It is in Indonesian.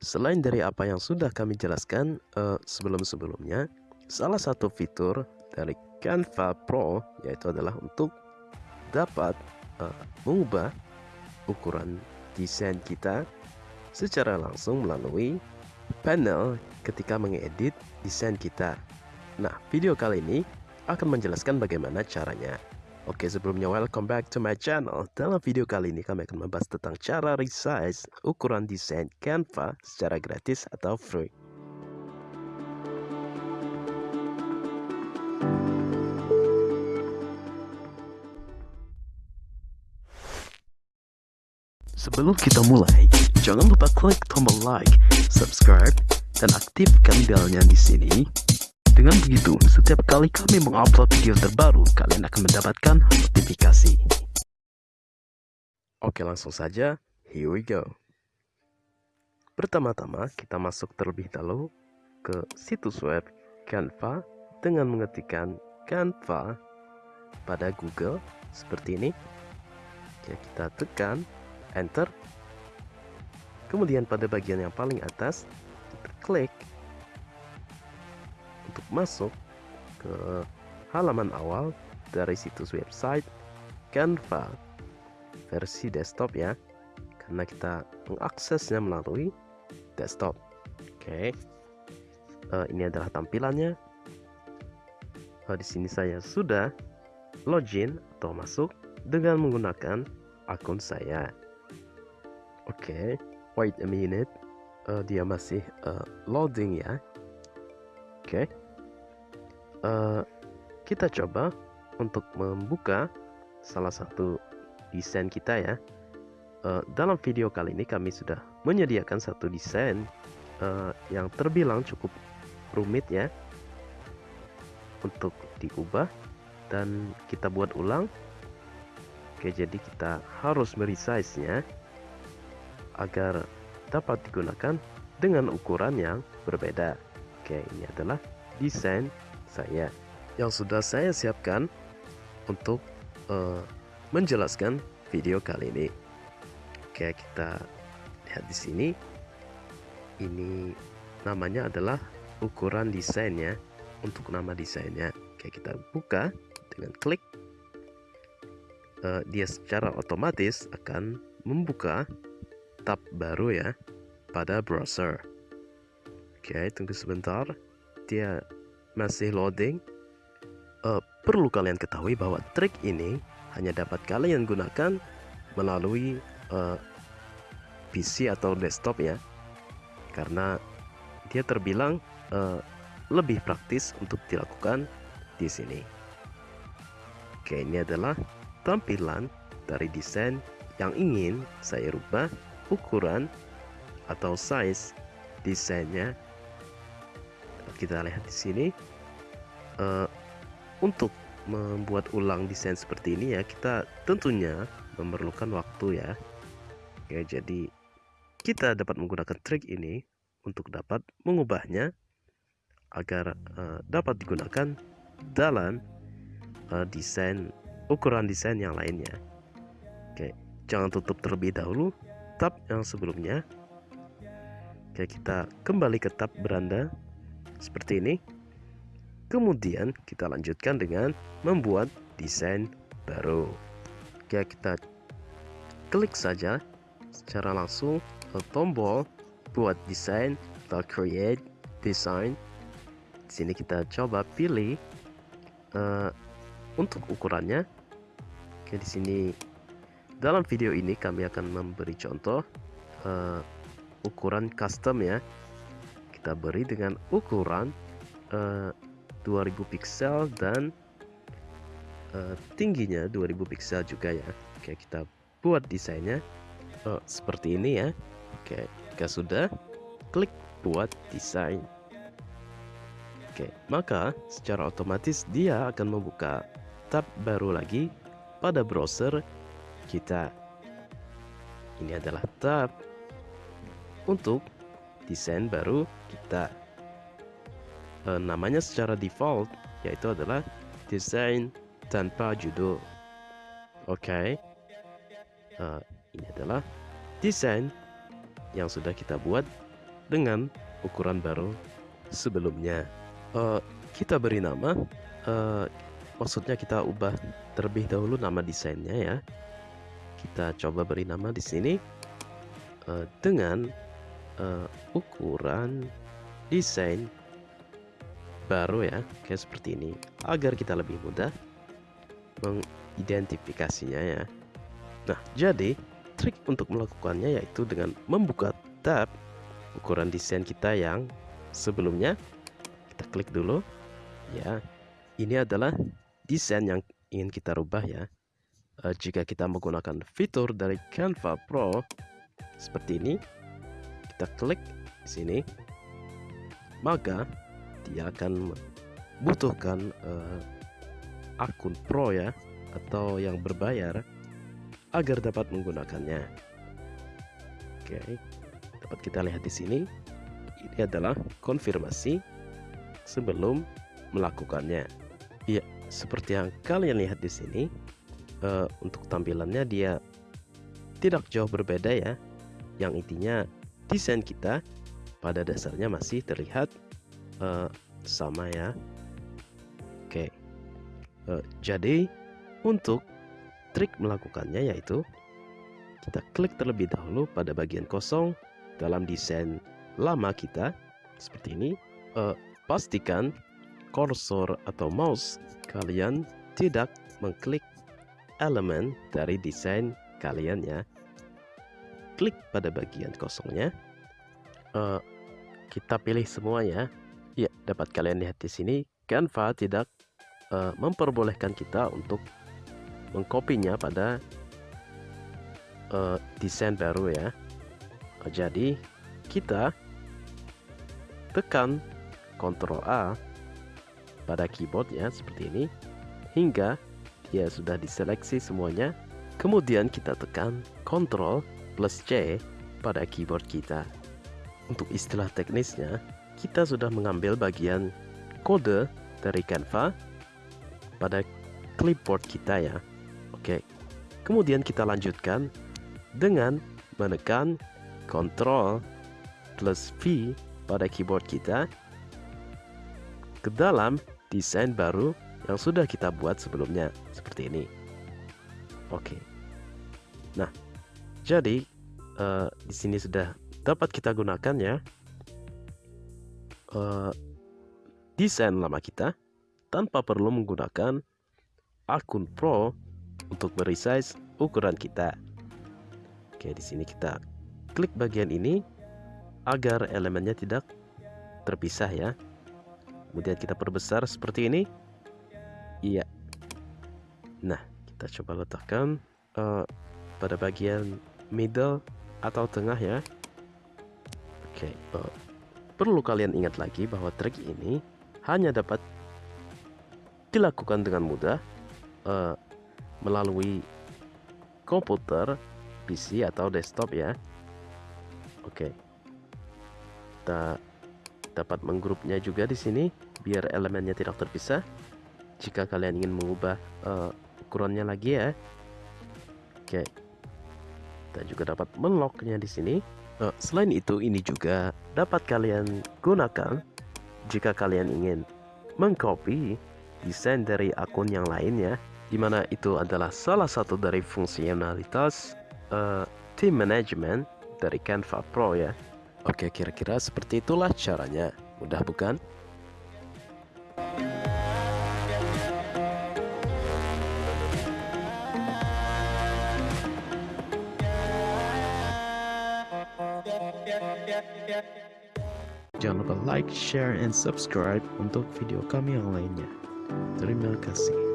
Selain dari apa yang sudah kami jelaskan uh, sebelum-sebelumnya, salah satu fitur dari Canva Pro yaitu adalah untuk dapat uh, mengubah ukuran desain kita secara langsung melalui panel ketika mengedit desain kita. Nah, video kali ini akan menjelaskan bagaimana caranya. Oke sebelumnya welcome back to my channel. Dalam video kali ini kami akan membahas tentang cara resize ukuran desain Canva secara gratis atau free. Sebelum kita mulai, jangan lupa klik tombol like, subscribe, dan aktifkan belnya di sini dengan begitu, setiap kali kami mengupload video terbaru, kalian akan mendapatkan notifikasi. Oke, langsung saja. Here we go. Pertama-tama, kita masuk terlebih dahulu ke situs web Canva dengan mengetikkan Canva pada Google seperti ini. Ya, kita tekan Enter. Kemudian pada bagian yang paling atas, kita klik untuk masuk ke halaman awal dari situs website Canva versi desktop ya. Karena kita mengaksesnya melalui desktop. Oke. Okay. uh, eh, ini adalah tampilannya. Uh, di sini saya sudah login atau masuk dengan menggunakan akun saya. Oke okay. wait a minute. Uh, dia masih uh, loading ya oke. Okay uh, kita coba untuk membuka salah satu desain kita ya. Uh, dalam video kali ini kami sudah menyediakan satu desain uh, yang terbilang cukup rumit ya untuk diubah dan kita buat ulang. Oke jadi kita harus meresize nya agar dapat digunakan dengan ukuran yang berbeda oke ini adalah desain saya yang sudah saya siapkan untuk uh, menjelaskan video kali ini. Oke, kita lihat di sini. Ini namanya adalah ukuran desainnya untuk nama desainnya. Oke, kita buka dengan klik. Uh, dia secara otomatis akan membuka tab baru ya pada browser. Oke, tunggu sebentar. Dia masih loading, uh, perlu kalian ketahui bahwa trik ini hanya dapat kalian gunakan melalui uh, eh, PC atau desktop ya, karena dia terbilang uh, lebih praktis untuk dilakukan di sini. Oke, ini adalah tampilan dari desain yang ingin saya rubah ukuran atau size desainnya kita lihat di sini uh, untuk membuat ulang desain seperti ini ya kita tentunya memerlukan waktu ya. Oke jadi kita dapat menggunakan trik ini untuk dapat mengubahnya agar uh, dapat digunakan dalam uh, desain ukuran desain yang lainnya. Oke jangan tutup terlebih dahulu tab yang sebelumnya. Oke kita kembali ke tab beranda seperti ini. Kemudian kita lanjutkan dengan membuat desain baru. Oke kita klik saja secara langsung ke tombol buat desain atau create design. Di sini kita coba pilih uh, untuk ukurannya. Oke di sini dalam video ini kami akan memberi contoh uh, ukuran custom ya kita beri dengan ukuran uh, eh, 2000 pixel dan uh, tingginya 2000 pixel juga ya. Oke kita buat desainnya. Uh, seperti ini ya. Oke jika sudah klik buat desain. Oke maka secara otomatis dia akan membuka tab baru lagi pada browser kita. Ini adalah tab untuk desain baru kita e, namanya secara default yaitu adalah desain tanpa judul oke okay. e, ini adalah desain yang sudah kita buat dengan ukuran baru sebelumnya. Uh, kita beri nama, uh, maksudnya kita ubah terlebih dahulu nama desainnya ya. Kita coba beri nama di sini uh, dengan uh, ukuran desain baru ya, kayak seperti ini, agar kita lebih mudah mengidentifikasinya ya. Nah, jadi trik untuk melakukannya yaitu dengan membuka tab ukuran desain kita yang sebelumnya. Kita klik dulu. Ya, ini adalah desain yang ingin kita rubah ya. E, jika kita menggunakan fitur dari Canva Pro seperti ini, kita klik di sini, maka dia akan membutuhkan uh, akun pro ya atau yang berbayar agar dapat menggunakannya. Oke, dapat kita lihat di sini. Ini adalah konfirmasi sebelum melakukannya. Iya, seperti yang kalian lihat di sini, uh, untuk tampilannya dia tidak jauh berbeda ya. Yang intinya desain kita pada dasarnya masih terlihat uh, sama ya. Oke. Uh, jadi untuk trik melakukannya yaitu kita klik terlebih dahulu pada bagian kosong dalam desain lama kita seperti ini. Uh, pastikan kursor atau mouse kalian tidak mengklik elemen dari desain kalian ya. Klik pada bagian kosongnya. Uh, kita pilih semua ya dapat kalian lihat di sini, Canva tidak uh, memperbolehkan kita untuk mengkopinya pada uh, desain baru ya. Jadi, kita tekan Ctrl A pada keyboard ya seperti ini hingga dia sudah diseleksi semuanya. Kemudian kita tekan Ctrl plus C pada keyboard kita. Untuk istilah teknisnya, kita sudah mengambil bagian kode dari Canva pada clipboard kita ya. Oke. Kemudian kita lanjutkan dengan menekan Ctrl plus V pada keyboard kita ke dalam desain baru yang sudah kita buat sebelumnya seperti ini. Oke. Nah, jadi uh, di sini sudah dapat kita gunakan ya uh, desain lama kita tanpa perlu menggunakan akun Pro untuk meresize ukuran kita. Oke, di sini kita klik bagian ini agar elemennya tidak terpisah ya. Kemudian kita perbesar seperti ini. Iya. Nah, kita coba letakkan uh, pada bagian middle atau tengah ya. Oke, uh, Perlu kalian ingat lagi bahwa trik ini hanya dapat dilakukan dengan mudah uh, melalui komputer, PC atau desktop ya. Oke. Kita dapat menggrupnya juga di sini biar elemennya tidak terpisah. Jika kalian ingin mengubah uh, ukurannya lagi ya. Oke. Kita juga dapat menlocknya di sini. Uh, selain itu, ini juga dapat kalian gunakan jika kalian ingin mengcopy desain dari akun yang lain ya, di mana itu adalah salah satu dari fungsionalitas uh, team management dari Canva Pro ya. Oke, kira-kira seperti itulah caranya. Mudah bukan? Jangan lupa like, share, and subscribe untuk video kami yang lainnya. Terima kasih.